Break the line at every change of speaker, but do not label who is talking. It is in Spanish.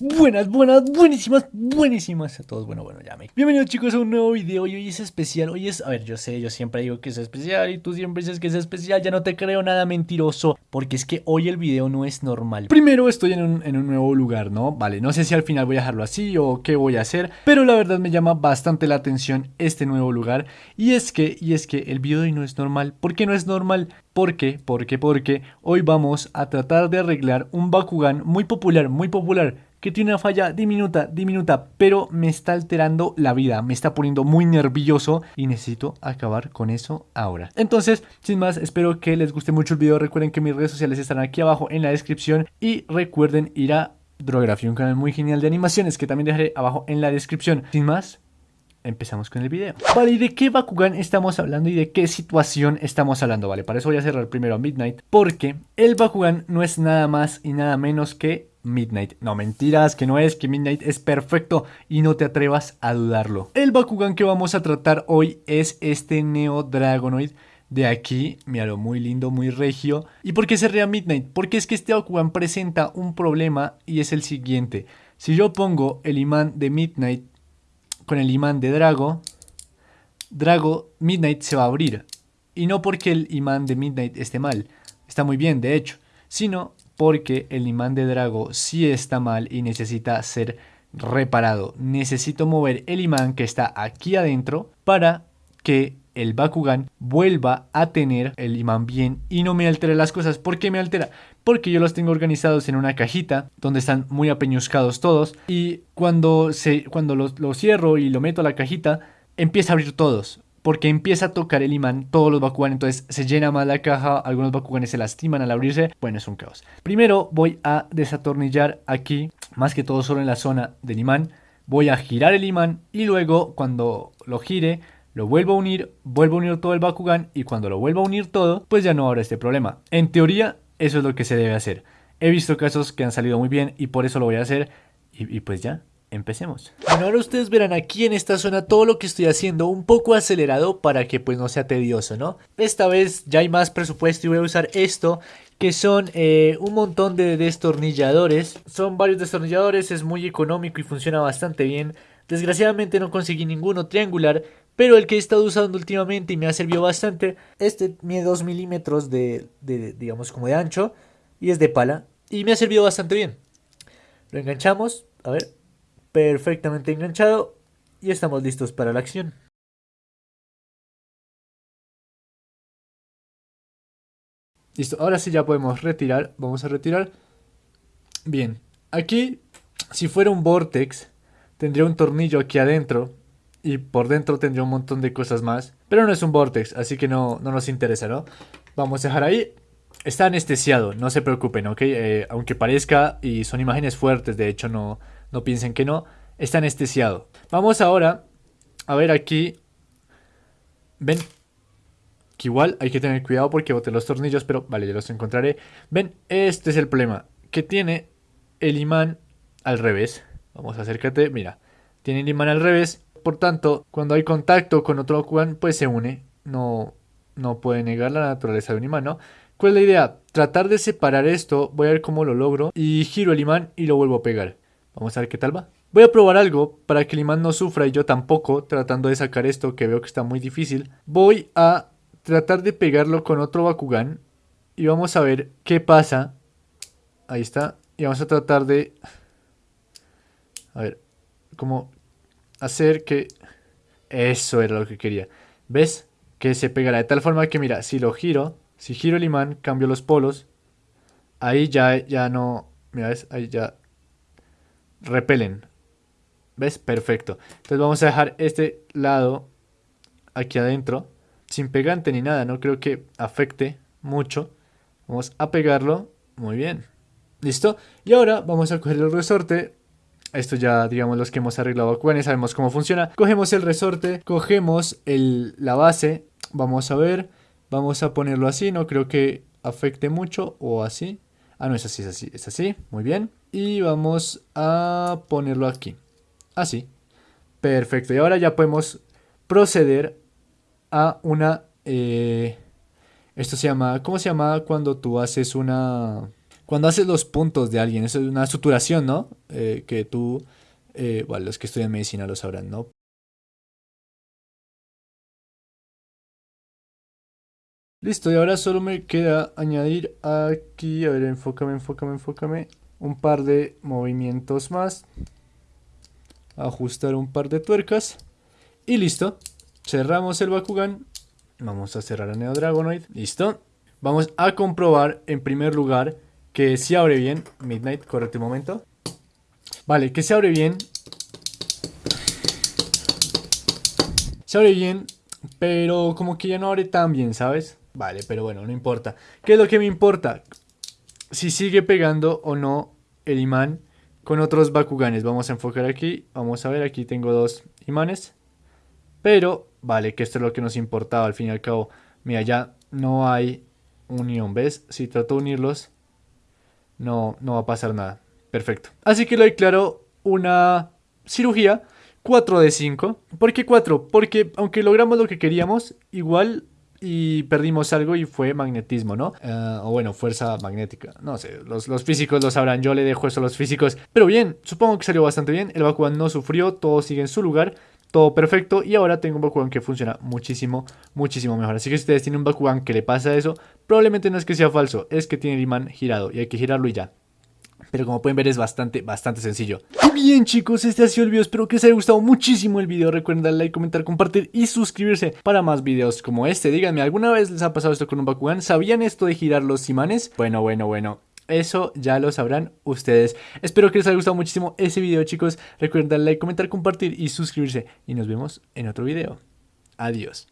Buenas, buenas, buenísimas, buenísimas a todos. Bueno, bueno, ya me. Bienvenidos chicos a un nuevo video y hoy es especial. Hoy es, a ver, yo sé, yo siempre digo que es especial y tú siempre dices que es especial. Ya no te creo nada mentiroso porque es que hoy el video no es normal. Primero estoy en un, nuevo lugar, ¿no? Vale, no sé si al final voy a dejarlo así o qué voy a hacer, pero la verdad me llama bastante la atención este nuevo lugar. Y es que, y es que el video de hoy no es normal. ¿Por qué no es normal? ¿Por qué? Porque, porque hoy vamos a tratar de arreglar un Bakugan muy popular, muy popular que tiene una falla diminuta, diminuta, pero me está alterando la vida, me está poniendo muy nervioso y necesito acabar con eso ahora. Entonces, sin más, espero que les guste mucho el video, recuerden que mis redes sociales están aquí abajo en la descripción y recuerden ir a Drografía, un canal muy genial de animaciones que también dejaré abajo en la descripción. Sin más, empezamos con el video. Vale, ¿y de qué Bakugan estamos hablando y de qué situación estamos hablando? Vale, para eso voy a cerrar primero a Midnight, porque el Bakugan no es nada más y nada menos que Midnight. No, mentiras, que no es, que Midnight es perfecto y no te atrevas a dudarlo. El Bakugan que vamos a tratar hoy es este Neo Dragonoid de aquí, míralo, muy lindo, muy regio. ¿Y por qué se rea Midnight? Porque es que este Bakugan presenta un problema y es el siguiente. Si yo pongo el imán de Midnight con el imán de Drago, Drago Midnight se va a abrir. Y no porque el imán de Midnight esté mal, está muy bien de hecho, sino porque el imán de Drago sí está mal y necesita ser reparado. Necesito mover el imán que está aquí adentro para que el Bakugan vuelva a tener el imán bien y no me altere las cosas. ¿Por qué me altera? Porque yo los tengo organizados en una cajita donde están muy apeñuscados todos y cuando, se, cuando los, lo cierro y lo meto a la cajita empieza a abrir todos porque empieza a tocar el imán todos los Bakugan, entonces se llena más la caja, algunos Bakuganes se lastiman al abrirse, bueno, es un caos. Primero voy a desatornillar aquí, más que todo solo en la zona del imán, voy a girar el imán y luego cuando lo gire, lo vuelvo a unir, vuelvo a unir todo el Bakugan y cuando lo vuelvo a unir todo, pues ya no habrá este problema. En teoría, eso es lo que se debe hacer. He visto casos que han salido muy bien y por eso lo voy a hacer y, y pues ya, empecemos. Bueno, ahora ustedes verán aquí en esta zona todo lo que estoy haciendo un poco acelerado para que pues no sea tedioso, ¿no? Esta vez ya hay más presupuesto y voy a usar esto que son eh, un montón de destornilladores. Son varios destornilladores, es muy económico y funciona bastante bien. Desgraciadamente no conseguí ninguno triangular, pero el que he estado usando últimamente y me ha servido bastante, este mide 2 milímetros de, de, digamos, como de ancho y es de pala y me ha servido bastante bien. Lo enganchamos, a ver, perfectamente enganchado y estamos listos para la acción. Listo, ahora sí ya podemos retirar, vamos a retirar. Bien, aquí si fuera un vortex tendría un tornillo aquí adentro y por dentro tendría un montón de cosas más. Pero no es un vortex, así que no, no nos interesa, ¿no? Vamos a dejar ahí. Está anestesiado, no se preocupen, ¿ok? Eh, aunque parezca y son imágenes fuertes, de hecho no, no piensen que no, está anestesiado. Vamos ahora a ver aquí. Ven, que igual hay que tener cuidado porque boté los tornillos, pero vale, ya los encontraré. Ven, este es el problema, que tiene el imán al revés. Vamos, acércate, mira, tiene el imán al revés. Por tanto, cuando hay contacto con otro Bakugan, pues se une. No, no puede negar la naturaleza de un imán, ¿no? ¿Cuál es la idea? Tratar de separar esto, voy a ver cómo lo logro. Y giro el imán y lo vuelvo a pegar. Vamos a ver qué tal va. Voy a probar algo para que el imán no sufra y yo tampoco, tratando de sacar esto que veo que está muy difícil. Voy a tratar de pegarlo con otro Bakugan y vamos a ver qué pasa. Ahí está. Y vamos a tratar de... A ver, como hacer que... Eso era lo que quería. ¿Ves? Que se pegará de tal forma que, mira, si lo giro, si giro el imán, cambio los polos, ahí ya, ya no... Mira, ¿ves? Ahí ya repelen. ¿Ves? Perfecto. Entonces vamos a dejar este lado aquí adentro. Sin pegante ni nada. No creo que afecte mucho. Vamos a pegarlo. Muy bien. ¿Listo? Y ahora vamos a coger el resorte. Esto ya, digamos, los que hemos arreglado y sabemos cómo funciona. Cogemos el resorte, cogemos el, la base. Vamos a ver. Vamos a ponerlo así. No creo que afecte mucho. O así. Ah, no, es así, es así. Es así. Muy bien. Y vamos a ponerlo aquí. Así. Perfecto. Y ahora ya podemos proceder a una... Eh, esto se llama... ¿Cómo se llama cuando tú haces una... Cuando haces los puntos de alguien, eso es una suturación, ¿no? Eh, que tú, eh, bueno, los que estudian medicina lo sabrán, ¿no? Listo, y ahora solo me queda añadir aquí, a ver, enfócame, enfócame, enfócame, un par de movimientos más, ajustar un par de tuercas, y listo. Cerramos el Bakugan, vamos a cerrar el Neo Dragonoid, listo. Vamos a comprobar en primer lugar que se abre bien, Midnight, correcto momento. Vale, que se abre bien. Se abre bien, pero como que ya no abre tan bien, ¿sabes? Vale, pero bueno, no importa. ¿Qué es lo que me importa? Si sigue pegando o no el imán con otros Bakuganes. Vamos a enfocar aquí. Vamos a ver, aquí tengo dos imanes. Pero, vale, que esto es lo que nos importaba al fin y al cabo. Mira, ya no hay unión, ¿ves? Si trato de unirlos, no, no va a pasar nada. Perfecto. Así que lo declaro una cirugía 4 de 5. ¿Por qué 4? Porque aunque logramos lo que queríamos, igual y perdimos algo y fue magnetismo, ¿no? Eh, o bueno, fuerza magnética. No sé, los, los, físicos lo sabrán, yo le dejo eso a los físicos. Pero bien, supongo que salió bastante bien. El Bakugan no sufrió, todo sigue en su lugar. Todo perfecto y ahora tengo un Bakugan que funciona muchísimo, muchísimo mejor. Así que si ustedes tienen un Bakugan que le pasa eso, probablemente no es que sea falso, es que tiene el imán girado y hay que girarlo y ya. Pero como pueden ver es bastante, bastante sencillo. Bien chicos, este ha sido el video. Espero que les haya gustado muchísimo el video. Recuerden darle like, comentar, compartir y suscribirse para más videos como este. Díganme, ¿alguna vez les ha pasado esto con un Bakugan? ¿Sabían esto de girar los imanes? Bueno, bueno, bueno. Eso ya lo sabrán ustedes. Espero que les haya gustado muchísimo ese video chicos. Recuerden darle like, comentar, compartir y suscribirse. Y nos vemos en otro video. Adiós.